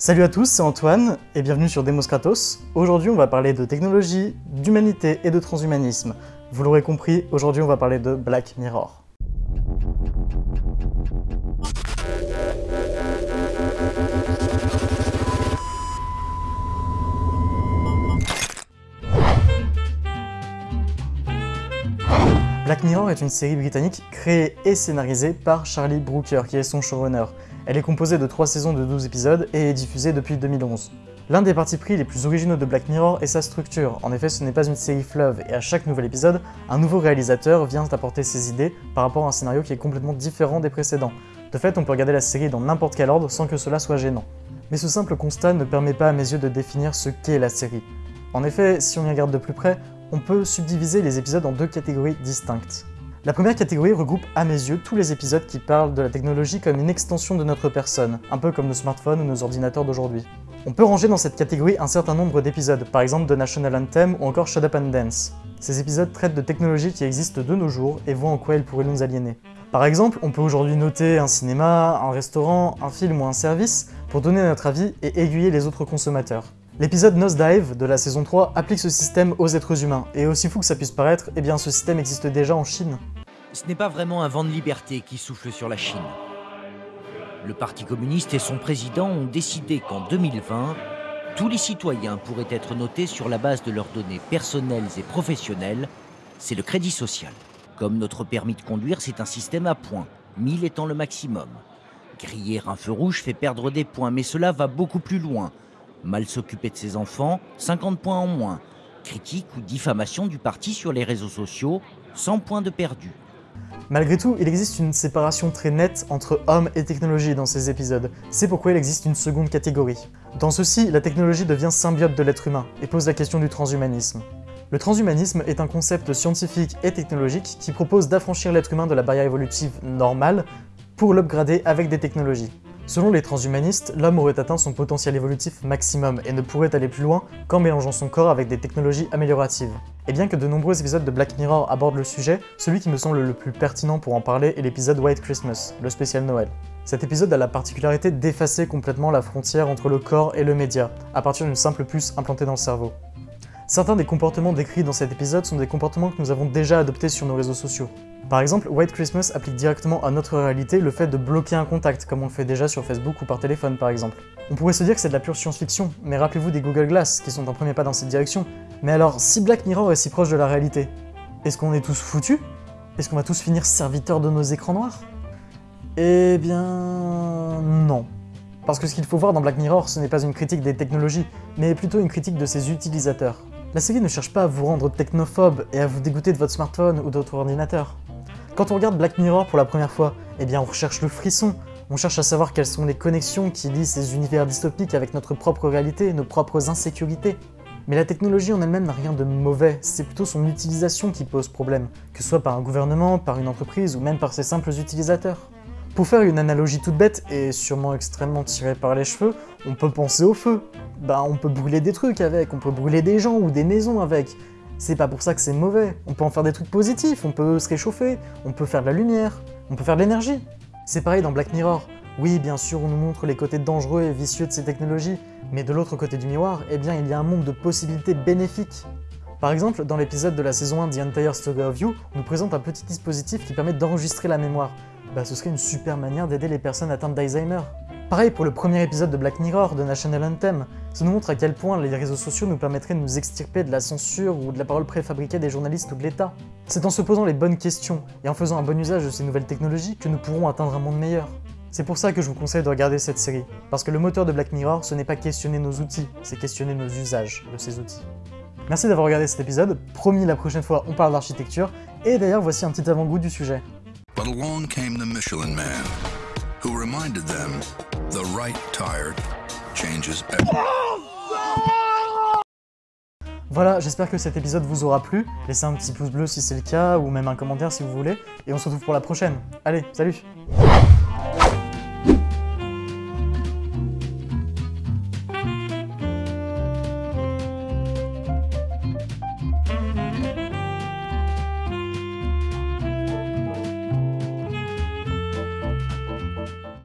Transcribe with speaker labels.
Speaker 1: Salut à tous, c'est Antoine et bienvenue sur Demos Kratos. Aujourd'hui, on va parler de technologie, d'humanité et de transhumanisme. Vous l'aurez compris, aujourd'hui, on va parler de Black Mirror. Black Mirror est une série britannique créée et scénarisée par Charlie Brooker, qui est son showrunner. Elle est composée de 3 saisons de 12 épisodes et est diffusée depuis 2011. L'un des partis pris les plus originaux de Black Mirror est sa structure. En effet, ce n'est pas une série fleuve, et à chaque nouvel épisode, un nouveau réalisateur vient apporter ses idées par rapport à un scénario qui est complètement différent des précédents. De fait, on peut regarder la série dans n'importe quel ordre sans que cela soit gênant. Mais ce simple constat ne permet pas à mes yeux de définir ce qu'est la série. En effet, si on y regarde de plus près, on peut subdiviser les épisodes en deux catégories distinctes. La première catégorie regroupe à mes yeux tous les épisodes qui parlent de la technologie comme une extension de notre personne, un peu comme nos smartphones ou nos ordinateurs d'aujourd'hui. On peut ranger dans cette catégorie un certain nombre d'épisodes, par exemple de National Anthem ou encore Shut Up and Dance. Ces épisodes traitent de technologies qui existent de nos jours et voient en quoi elles pourraient nous aliéner. Par exemple, on peut aujourd'hui noter un cinéma, un restaurant, un film ou un service pour donner notre avis et aiguiller les autres consommateurs. L'épisode Nosedive de la saison 3 applique ce système aux êtres humains, et aussi fou que ça puisse paraître, eh bien ce système existe déjà en Chine.
Speaker 2: Ce n'est pas vraiment un vent de liberté qui souffle sur la Chine. Le Parti communiste et son président ont décidé qu'en 2020, tous les citoyens pourraient être notés sur la base de leurs données personnelles et professionnelles, c'est le crédit social. Comme notre permis de conduire, c'est un système à points, 1000 étant le maximum. Griller un feu rouge fait perdre des points, mais cela va beaucoup plus loin. Mal s'occuper de ses enfants, 50 points en moins. Critique ou diffamation du parti sur les réseaux sociaux, 100 points de perdu.
Speaker 1: Malgré tout, il existe une séparation très nette entre homme et technologie dans ces épisodes. C'est pourquoi il existe une seconde catégorie. Dans ceci, la technologie devient symbiote de l'être humain et pose la question du transhumanisme. Le transhumanisme est un concept scientifique et technologique qui propose d'affranchir l'être humain de la barrière évolutive normale pour l'upgrader avec des technologies. Selon les transhumanistes, l'homme aurait atteint son potentiel évolutif maximum et ne pourrait aller plus loin qu'en mélangeant son corps avec des technologies amélioratives. Et bien que de nombreux épisodes de Black Mirror abordent le sujet, celui qui me semble le plus pertinent pour en parler est l'épisode White Christmas, le spécial Noël. Cet épisode a la particularité d'effacer complètement la frontière entre le corps et le média, à partir d'une simple puce implantée dans le cerveau. Certains des comportements décrits dans cet épisode sont des comportements que nous avons déjà adoptés sur nos réseaux sociaux. Par exemple, White Christmas applique directement à notre réalité le fait de bloquer un contact, comme on le fait déjà sur Facebook ou par téléphone par exemple. On pourrait se dire que c'est de la pure science-fiction, mais rappelez-vous des Google Glass, qui sont un premier pas dans cette direction. Mais alors, si Black Mirror est si proche de la réalité, est-ce qu'on est tous foutus? Est-ce qu'on va tous finir serviteurs de nos écrans noirs? Eh bien... non. Parce que ce qu'il faut voir dans Black Mirror, ce n'est pas une critique des technologies, mais plutôt une critique de ses utilisateurs. La série ne cherche pas à vous rendre technophobe et à vous dégoûter de votre smartphone ou de votre ordinateur. Quand on regarde Black Mirror pour la première fois, eh bien on recherche le frisson, on cherche à savoir quelles sont les connexions qui lient ces univers dystopiques avec notre propre réalité, nos propres insécurités. Mais la technologie en elle-même n'a rien de mauvais, c'est plutôt son utilisation qui pose problème, que ce soit par un gouvernement, par une entreprise ou même par ses simples utilisateurs. Pour faire une analogie toute bête, et sûrement extrêmement tirée par les cheveux, on peut penser au feu. Bah on peut brûler des trucs avec, on peut brûler des gens ou des maisons avec. C'est pas pour ça que c'est mauvais, on peut en faire des trucs positifs, on peut se réchauffer, on peut faire de la lumière, on peut faire de l'énergie. C'est pareil dans Black Mirror. Oui, bien sûr, on nous montre les côtés dangereux et vicieux de ces technologies, mais de l'autre côté du miroir, eh bien, il y a un monde de possibilités bénéfiques. Par exemple, dans l'épisode de la saison 1 The Entire Story of You, on nous présente un petit dispositif qui permet d'enregistrer la mémoire. Bah, ce serait une super manière d'aider les personnes atteintes d'Alzheimer. Pareil pour le premier épisode de Black Mirror de National Anthem, ça nous montre à quel point les réseaux sociaux nous permettraient de nous extirper de la censure ou de la parole préfabriquée des journalistes ou de l'État. C'est en se posant les bonnes questions et en faisant un bon usage de ces nouvelles technologies que nous pourrons atteindre un monde meilleur. C'est pour ça que je vous conseille de regarder cette série, parce que le moteur de Black Mirror, ce n'est pas questionner nos outils, c'est questionner nos usages de ces outils. Merci d'avoir regardé cet épisode, promis la prochaine fois on parle d'architecture, et d'ailleurs voici un petit avant-goût du sujet.
Speaker 3: But along came the Michelin Man, who reminded them the right tire changes.
Speaker 1: Voilà, j'espère que cet épisode vous aura plu. Laissez un petit pouce bleu si c'est le cas, ou même un commentaire si vous voulez. Et on se retrouve pour la prochaine. Allez, salut